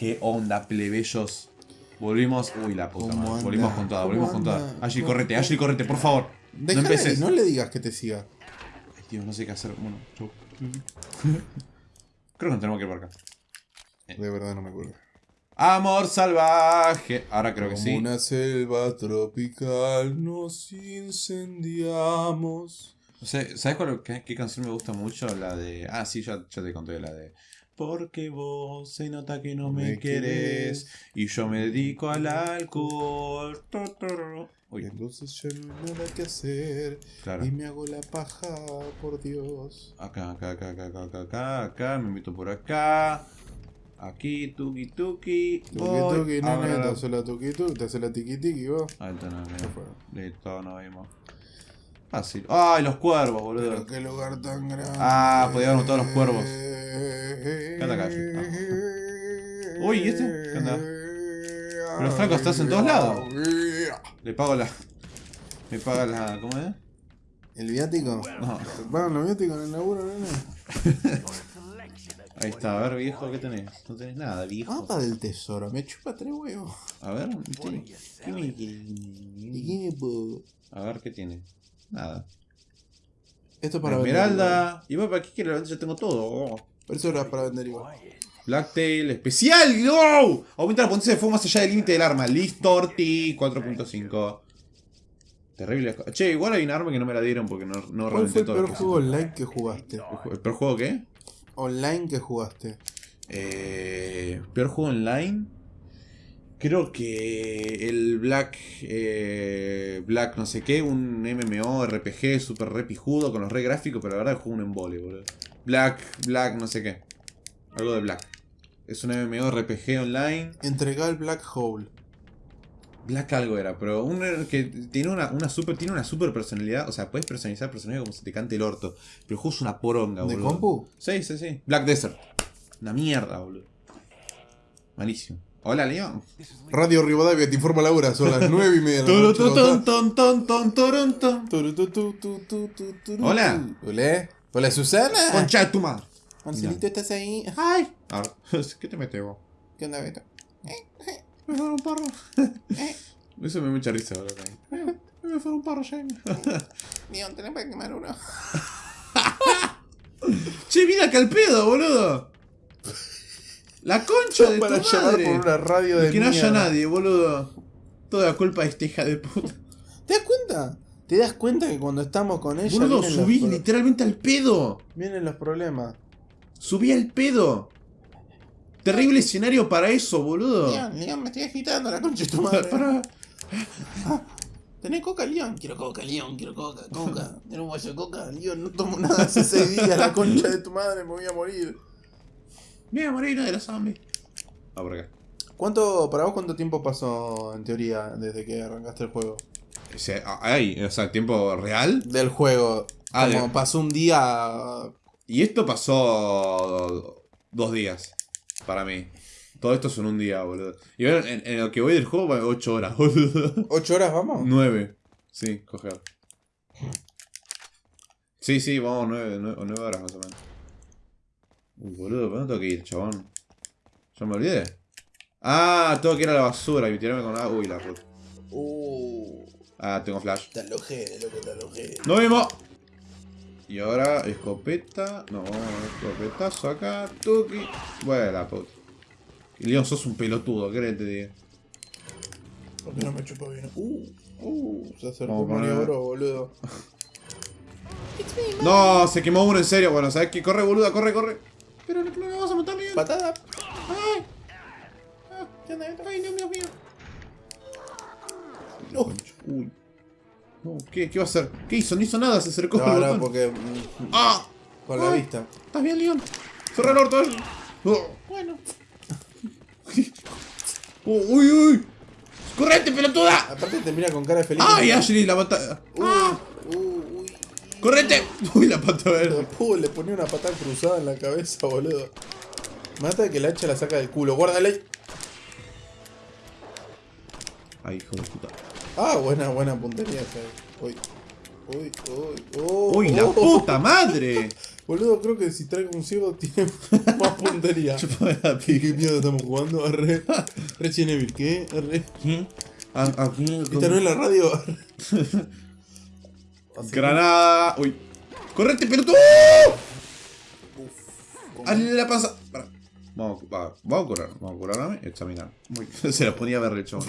¿Qué onda, plebeyos? Volvimos. Uy, la puta ¿Cómo madre. anda? Volvimos con toda, ¿Cómo volvimos con toda. Ashley, ¿Cómo- correte, Ashley, correte, por favor. Déjale, no no, empeces. le digas que te siga. Ay, Dios, no sé qué hacer. Bueno, chau. Creo que no tenemos que ir por acá. De verdad no me acuerdo. Amor salvaje. Ahora creo que sí. una selva tropical nos incendiamos. No sé, ¿Sabes cuál, qué, qué canción me gusta mucho? La de. Ah, sí, ya, ya te conté la de. Porque vos se nota que no me, Me querés y yo me dedico al alcohol. Uy, entonces ya no hay nada que hacer. claro. Y me hago la paja, por Dios. Acá, acá, acá, acá, acá, acá, acá, acá, me meto por acá. Aquí, tuki, tuki. Tuki voy, tuki, nene, la- te hace la tuki tuki, te hace la tiki tiki, vos. Ahí está, no, fue. Listo, nos vimos. Fácil. ¡Ay, los cuervos, boludo! Pero qué lugar tan grande. Ah, podía haber matado a los cuervos. ¿Qué Uy, ¿y este? ¿Qué onda? Pero Franco, estás en todos lados. Le pago la. Me paga la. ¿Cómo es? ¿El viático? No. ¿Te pagan los viáticos en el laburo, nene? Ahí está, a ver, viejo, ¿qué tenés? No tenés nada, viejo. Mapa del tesoro, me chupa tres huevos. A ver, ¿qué tiene? ¿Qué me- ¿Y qué- qué me puedo? A ver, ¿qué tiene? Nada. Esto es para vender. Esmeralda. Y bueno, ¿para qué quiero? Ya tengo todo. Pero eso era para vender igual. Blacktail, especial, ¡No! Aumenta la potencia de fuego más allá del límite del arma. Listorti 4.5. Terrible. Che, igual hay un arma que no me la dieron porque no, no ¿Cuál reventé fue el todo. peor juego online que jugaste? ¿El peor juego qué? Online que jugaste. Eh, peor juego online. Creo que el Black. eh, Black no sé qué, un MMO, RPG super re pijudo con los re gráficos, pero la verdad es juego un embole, boludo. Black, Black, no sé qué. Algo de Black. Es un MMO RPG online. Entregá el Black Hole. Black algo era, pero un que tiene una, una super tiene una super personalidad, o sea, puedes personalizar personajes como se te cante el orto, pero el juego es una poronga, ¿De boludo. compu? Sí, sí, sí. Black Desert. Una mierda, boludo. Malísimo. Hola, León. Radio Rivadavia te informa la hora, son las 9 y media de Hola. Hola. Hola, Susana. Concha de tu madre. Marcelito, ¿estás ahí? Ay. Ahora, ¿Qué te metes vos? ¿Qué onda, Beto? Me fueron un parro. Eso me da mucha risa, boludo. Me fueron un parro, Jamie. León, tenés para quemar uno. Che, mira acá el pedo, boludo. La concha de tu para madre. por una radio de que no haya nadie, boludo. Toda la culpa de esta hija de puta. ¿Te das cuenta? ¿Te das cuenta que cuando estamos con ella Boludo, los, subí literalmente al pedo. vienen los problemas? Subí al pedo. Terrible escenario para eso, boludo. León, León, me estoy agitando la concha de tu madre. Para. ¿Tenés coca, León? Quiero coca, León, quiero coca, coca. ¿Tenés un vaso de coca? León, no tomo nada hace seis días, la concha de tu madre, me voy a morir. Mira, Moreno de los zombies. Ah, por acá. ¿Cuánto, para vos cuánto tiempo pasó en teoría desde que arrancaste el juego? O sea, ah, ay, o sea, tiempo real. Del juego. Ah, como de- pasó un día. Y esto pasó dos días para mí. Todo esto son un día, boludo. Y bueno, en, en lo que voy del juego, van 8 horas, boludo. ¿Ocho horas vamos? 9. Sí, coger. Sí, sí, vamos 9, 9, horas más o menos. Uy, boludo, ¿para dónde tengo que ir, chabón? ¿Ya me olvidé? Ah, tengo que ir a la basura y tirarme con la... Uy, la puta. Uh, Ah, tengo flash. te alojé, loco, te alojé. ¡Nos vemos! Y ahora, escopeta. No, escopetazo acá. Tuki. Bueno, la puta. Y Leon, sos un pelotudo, ¿qué te diga? ¿Por qué no me chupó bien? Uh, uh, se acercó poner- Maniobro, boludo. No, se quemó uno en serio. Bueno, ¿sabes qué? Corre, boluda, corre, corre. Pero no, no me vas a matar, Leon. Patada. ¡Ay! ¿Qué onda, Beto? ¡Ay, Dios mío, mío! No. Uy. No, ¿qué, ¿Qué va a hacer? ¿Qué hizo? No hizo nada, se acercó No, al no, botón. porque. mm, ¡Ah! Con la Ay. vista. ¿Estás bien, Leon? Cerra el orto, eh. Oh. Bueno. Oh, ¡Uy, uy! ¡Correte, pelotuda! Aparte te mira con cara de feliz. ¡Ay, Ashley, la mata! Uh, ¡Ah! uh, uy. ¡Correte! Uy, la pata verde. Uh, le ponía una patada cruzada en la cabeza, boludo. Mata que la hacha la saca del culo. Guárdale. Ay, hijo de puta. Ah, buena, buena puntería. Uy. Uy, uy, uy. ¡Uy, la oh. puta madre! Boludo, creo que si traigo un ciego tiene más puntería. ¿Qué, mierda estamos jugando? Arre. Resident Evil, ¿qué? Arre. Aquí. Esta no es la radio. Granada. Uy. ¡Correte, pelotudo! Hazle la panza. Pará. Vamos, va, vamos a curar. Vamos a curarme y examinar. Muy Se los ponía a ver el chabón.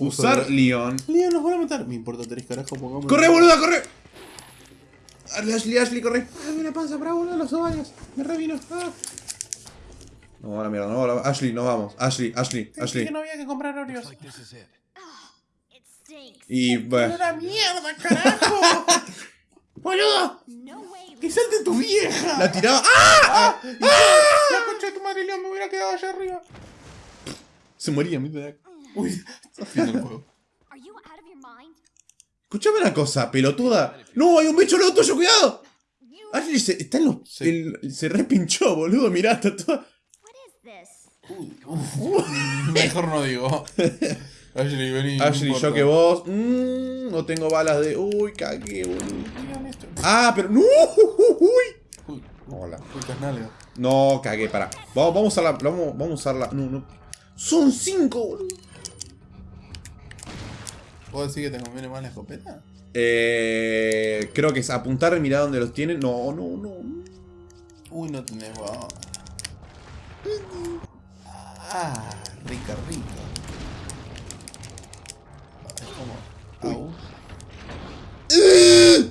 Usar de- Leon. Leon, nos van a matar. Me importa tres carajos, pongamos. ¡Corre, boluda, corre! Ashley, Ashley, corre. Ay, una panza para boludo, los ovarios. Me revino. Ah. No, a la mierda, no, la- Ashley, no vamos. Ashley, Ashley, Ashley. Que no había que comprar Oreos. Like stinks. Y bueno. ¡Una mierda, carajo! ¡Boludo! ¡Que salte tu vieja! La tiraba. ¡Ah! La concha de tu madre, Leon, me hubiera quedado allá arriba. Se moría, mira. Uy, juego. Out of your mind? Escuchame una cosa, pelotuda. No, hay un bicho al lado tuyo, cuidado. Ashley se, está en los, Sí. el- se repinchó, boludo. Mirá, está toda. Mejor no digo. Ashley, vení. Ashley, yo que vos. mm, no tengo balas de. Uy, cagué, boludo. Ah, pero. ¡No! Uy. Uy, Hola. No, cagué, pará. Vamos, vamos a usarla. Vamos, vamos a usarla. No, no. Son cinco, boludo. ¿Vos decís que te conviene más la escopeta? Eh, creo que es apuntar y mirar dónde los tienen. No, no, no. Uy, no tenés bala. Ah, rica, rica. Es como. Au.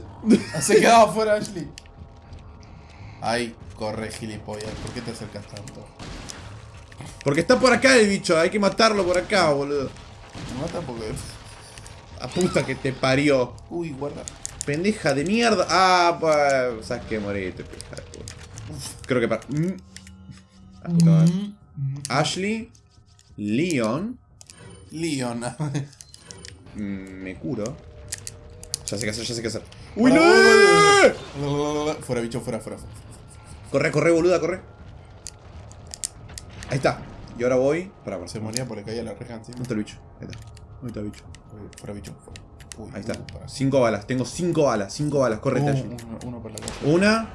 Ah, Se quedaba fuera Ashley. Ay, corre, gilipollas. ¿Por qué te acercas tanto? Porque está por acá el bicho. Hay que matarlo por acá, boludo. Me mata porque. A puta que te parió. Uy, guarda. Pendeja de mierda. Ah, pues. Sabes que moriste, pendeja de puta. Creo que para. Mm. Ah, puta madre. Ashley. Leon. Leon. mm, Me curo. Ya sé qué hacer, ya sé qué hacer. ¡Uy, no! Fuera, bicho, fuera, fuera. fuera. Corre, corre, boluda, corre. Ahí está. Y ahora voy. Para, para. Se moría porque caía la reja encima. ¿Dónde está el bicho? Ahí está. ¿Dónde está bicho? Fuera, bicho. Uy, Ahí está. para. Cinco balas. Tengo cinco balas. Cinco balas. Correte, Uh, Ashley. uno, uno para la casa. Una.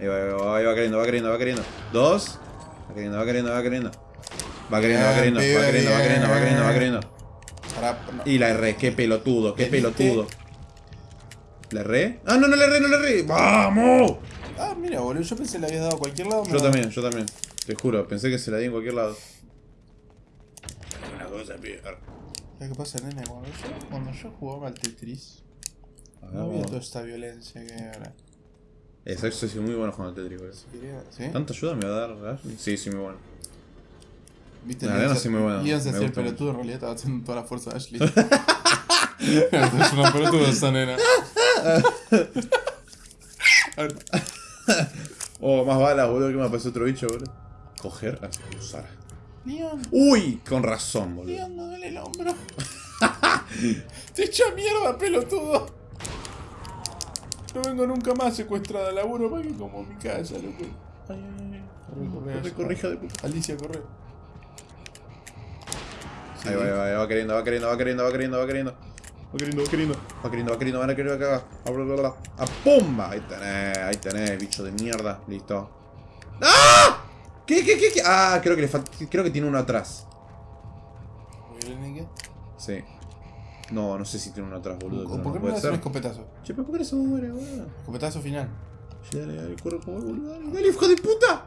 Ahí va, ahí va, ahí va queriendo, va queriendo, va queriendo. Dos. Va queriendo, va queriendo, va queriendo. Va queriendo, va queriendo, va queriendo, va queriendo, va queriendo, va no. Y la erré, qué pelotudo, qué pelotudo. ¿La erré? Ah, no, no la erré, no la erré. ¡Vamos! Ah, mira, boludo, yo pensé que le habías dado a cualquier lado. Yo también, yo también. Te juro, pensé que se la di en cualquier lado. Una cosa, pibe. ¿Sabes qué pasa, nene? Cuando yo, cuando yo jugaba al Tetris, A ver, no había toda esta violencia que hay ahora. Eso, eso sí, muy bueno jugando al Tetris, boludo. Quería- ¿Sí? ¿Tanta ayuda me va a dar Ashley? Sí, sí, muy bueno. ¿Viste? La muy buena, Leon se me hacía el gusta pelotudo, en realidad estaba haciendo toda la fuerza de Ashley. es una pelotuda esa nena. Oh, más balas, boludo, que me apareció otro bicho, boludo. Coger, así, usar. Leon, Uy, con razón, boludo. Leon, no duele el hombro. Te echa mierda, pelotudo. No vengo nunca más secuestrada laburo para que como mi casa, loco. Ay, ay, ay. Corre, corre, Corre, corre, hija de puta. Alicia, corre. Ahí va, ahí va, ahí va queriendo, va queriendo, va queriendo, va queriendo, va queriendo. Va queriendo, va queriendo. Va queriendo, va queriendo, van a querer acá. A. A pumba. Ahí tenés, ahí tenés, bicho de mierda. Listo. ¡Ah! ¿Qué, qué, qué, qué? Ah, creo que le falta. Creo que tiene uno atrás. Sí. No, no sé si tiene uno atrás, boludo. ¿Por qué no le un escopetazo? Che, pero ¿por qué no se muere, boludo? Escopetazo final. Che, Dale, dale, corre, corre, boludo. Dale, dale, hijo de puta.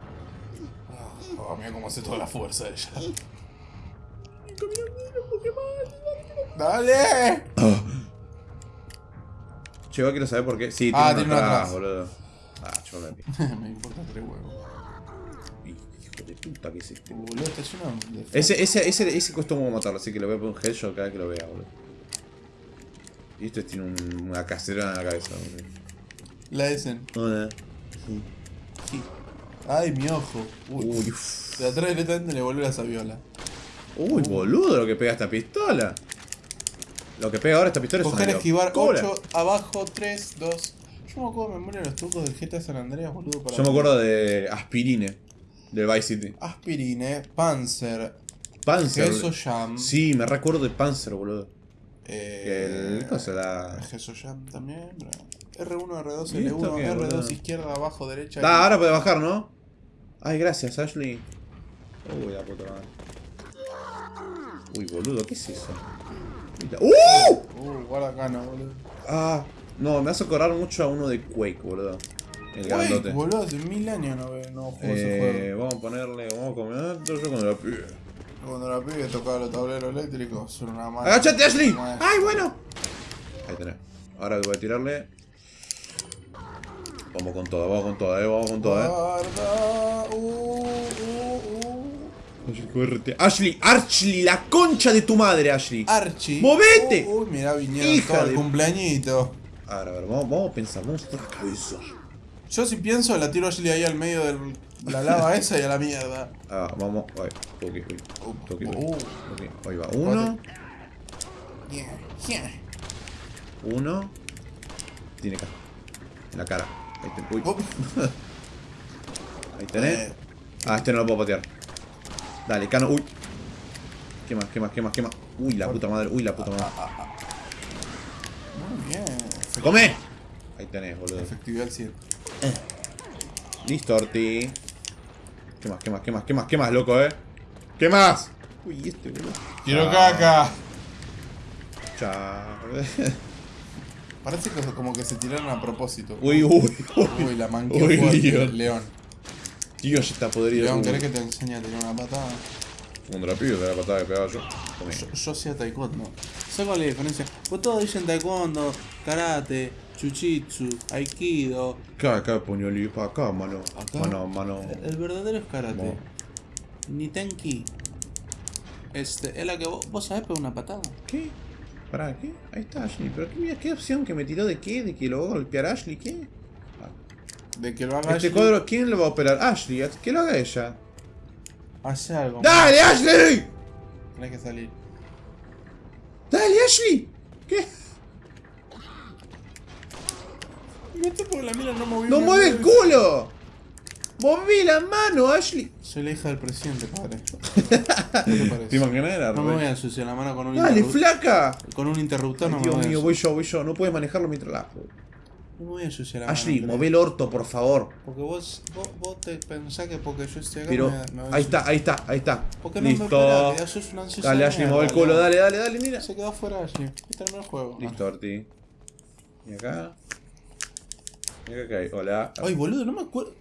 Oh, mira cómo hace toda la fuerza ella. ¡Dale! Che, va, quiero saber por qué. Sí, tiene Ah, uno tiene uno atrás, atrás. boludo. Ah, yo me Me importa tres huevos. Puta que es este. Boludo, está lleno de. Ese, ese, ese, ese costó como matarlo, así que le voy a poner un headshot cada que lo vea, boludo. Y esto tiene un- una cacerona en la cabeza, boludo. La Essen. Hola. Ay, mi ojo. Uy. Uy, uff. De atrás directamente le volvió la sabiola. Uy, boludo, lo que pega esta pistola. Lo que pega ahora esta pistola es Coger, una esquivar, locura. 8, abajo, 3, 2. Yo me acuerdo de memoria de los trucos del GTA San Andreas, boludo. Para Yo me acuerdo de Aspirine, del Vice City. Aspirine, Panzer, Panzer. Queso Jam. Sí, me recuerdo de Panzer, boludo. Eh, El cosa la. Jesús Jam también. pero- R1, R2, ¿Y esto L1, qué, R2, boludo? izquierda, abajo, derecha. Ah, ahora puede bajar, ¿no? Ay, gracias, Ashley. Uy, la puta madre. Uy, boludo, ¿qué es eso? ¡Uh! Uh, guarda acá, no, boludo. Ah, no, me hace acordar mucho a uno de Quake, boludo. El Uy, grandote. boludo, hace mil años no, no juego ese Eh, juego. vamos a ponerle, vamos a comer esto yo cuando la pibe. Cuando la pibe tocaba los tableros eléctricos, son una mano. ¡Agachate, Ashley! ¡Ay, bueno! Ahí tenés. Ahora voy a tirarle. Vamos con toda, vamos con toda, eh, vamos con toda, eh. Guarda. Uh, uh, uh. Ashley. Ashley, la concha de tu madre, Ashley. Archie. ¡Movete! Uy, mirá, vinieron Hija todo el de- cumpleañito. A ver, a ver, vamos, vamos a pensar, vamos a la cabeza. Yo si pienso, la tiro a Ashley ahí al medio de la lava esa y a la mierda. Ah, vamos, ay, toque, uy, toque, Uh. toque. Ahí va, uno, uno. Tiene acá. En la cara. Ahí te, uy, ahí tenés. eh, Ah, este no lo puedo patear. Dale, cano, uy. ¿Qué más, qué más, qué más, qué más? Uy, la puta madre, uy, la puta madre. Muy bien. ¡Come! Ahí tenés, boludo. Efectividad al 100. Listo, Orti. ¿Qué más, qué más, qué más, qué más, qué más, loco, eh? ¿Qué más? Uy, este, boludo. Quiero Ah. caca. Chao. Parece que como que se tiraron a propósito. Uy, uy, uy. Uy, la manqueó Uy. León. León. Tío, ya está podrido. León. ¿querés que te enseñe a tirar una patada? Cuando la pido, te la patada que pegaba yo. Yo, yo hacía taekwondo. ¿Sabes cuál es la diferencia? Pues todos dicen taekwondo, karate, chuchitsu, aikido. Acá, acá, puñoli, pa' acá, mano. Acá. Mano, mano. El, el verdadero es karate. No. Nitenki. Este, es la que vos, vos sabés pegar una patada. ¿Qué? Pará, ¿qué? Ahí está Ashley. Pero qué, mira, qué opción que me tiró de qué? ¿De que lo va a golpear Ashley? ¿Qué? De que lo haga Este Ashley, cuadro, ¿quién lo va a operar? Ashley, que lo haga ella. Hace algo. ¡Dale, Ashley! Tenés que salir. ¡Dale, Ashley! ¿Qué? No sé por la mira no moví. ¡No una mueve el culo! ¡Moví la mano, Ashley! Soy la hija del presidente, padre. ¿Qué te parece? ¿Te imaginas? Era No me voy a ensuciar la mano con un ¡Dale, interruptor. flaca! Con un interruptor no me Dios voy a mío, voy yo, voy yo. No puedes manejarlo mientras la... No me voy a ensuciar la Ashley, mano. move el orto, por favor. Porque vos, vos, vos te pensás que porque yo estoy acá Pero, me, me voy a ahí está, ahí está, ahí está. ¿Por qué no me Listo. esperás? Que sos una ansiosa Dale, Ashley, mueve el culo, dale, dale, dale, mira. Se quedó fuera Ashley. Y terminó el juego. Listo, Orti. Y acá. Acá que hay. Hola. Ay, boludo, no me acuerdo.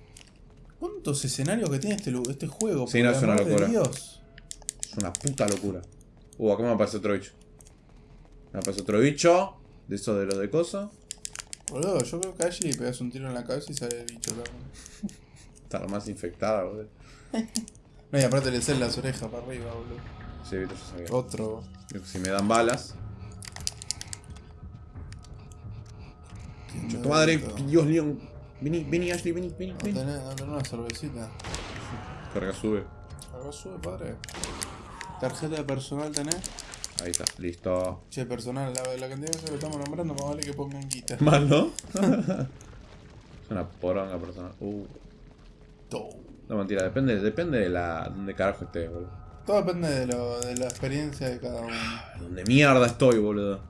¿Cuántos escenarios que tiene este, este juego? Sí, no, es una locura. Dios. Es una puta locura. Uh, acá me aparece otro bicho. Me aparece otro bicho. De eso de lo de coso. Boludo, yo creo que a Ashley le pegas un tiro en la cabeza y sale el bicho. ¿no? Está más infectada, boludo. No, y aparte le salen las orejas para arriba, boludo. Sí, viste, yo sabía. Otro. Si me dan balas. Tu madre, Dios León. Vení, vení, Ashley, vení, vení, No vení. tenés, no tenés una cervecita. Carga, sube. Algo sube, padre. ¿Tarjeta de personal tenés? Ahí está, listo. Che, personal, la, la cantidad de veces que estamos nombrando, más vale que pongan guita. Mal, ¿no? es una poronga persona. Uh. No, mentira, depende, depende de la. donde carajo estés, boludo. Todo depende de, lo, de la experiencia de cada uno. Donde mierda estoy, boludo.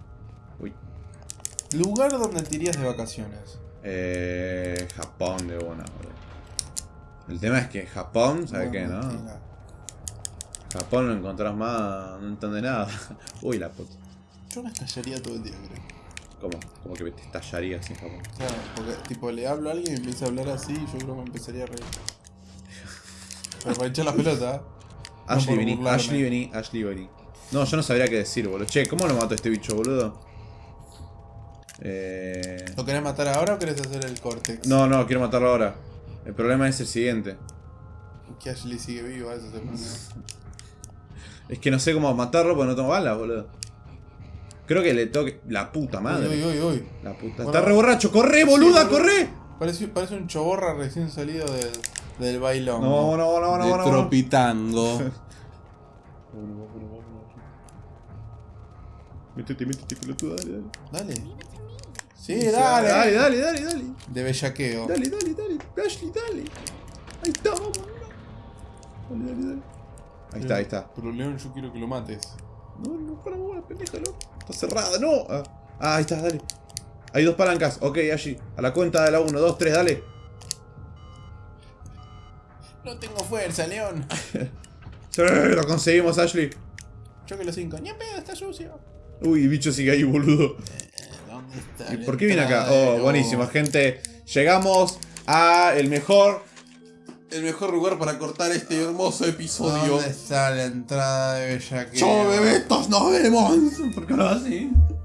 Lugar donde te irías de vacaciones. Eh. Japón de una, boludo. El tema es que Japón, ¿sabes qué, no? mentira. Japón no encontrás más, no entiende nada. Uy, la puta. Yo me estallaría todo el día, creo. ¿Cómo? Como que te estallarías en Japón. Claro, porque tipo le hablo a alguien y empieza a hablar así y yo creo que me empezaría a reír. Pero para echar la pelota, ¿eh? Ashley, por vení. Ashley, vení, Ashley, vení. No, yo no sabría qué decir, boludo. Che, ¿cómo lo mato a este bicho, boludo? Eh... ¿Lo querés matar ahora o querés hacer el córtex? No, no, quiero matarlo ahora. El problema es el siguiente. Que Ashley sigue vivo, a eso se. Es que no sé cómo matarlo porque no tengo balas, boludo. Creo que le toque... La puta madre. Uy, uy, uy. La puta. Bueno. Está re borracho. ¡Corre, boluda, Sí, corre! Parece, parece un choborra recién salido del, del bailón. No, no, no, no, de no, no. Tropitango. Métete, métete, pelotudo, dale, dale. dale. Sí, dale. Dale, dale, dale, dale. De bellaqueo. Dale, dale, dale. Ashley, dale. Ahí está, vamos. Dale, dale, dale. Ahí está, ahí está. Pero León, yo quiero que lo mates. No, no, para vos, pendejo, loco. Está cerrada, no. Ah, ah, ahí está, dale. Hay dos palancas. Ok, allí. A la cuenta de la 1, 2, 3, dale. No tengo fuerza, León. Sí, lo conseguimos, Ashley. Yo que los cinco. Ni en pedo, está sucio. Uy, el bicho sigue ahí, boludo. ¿Dónde está? ¿Y la por qué viene acá? Oh, buenísimo, gente. Llegamos a el mejor. El mejor lugar para cortar este hermoso episodio. ¿Dónde está la entrada de Bellaqueo? Chau, bebetos, nos vemos. ¿Por qué no así?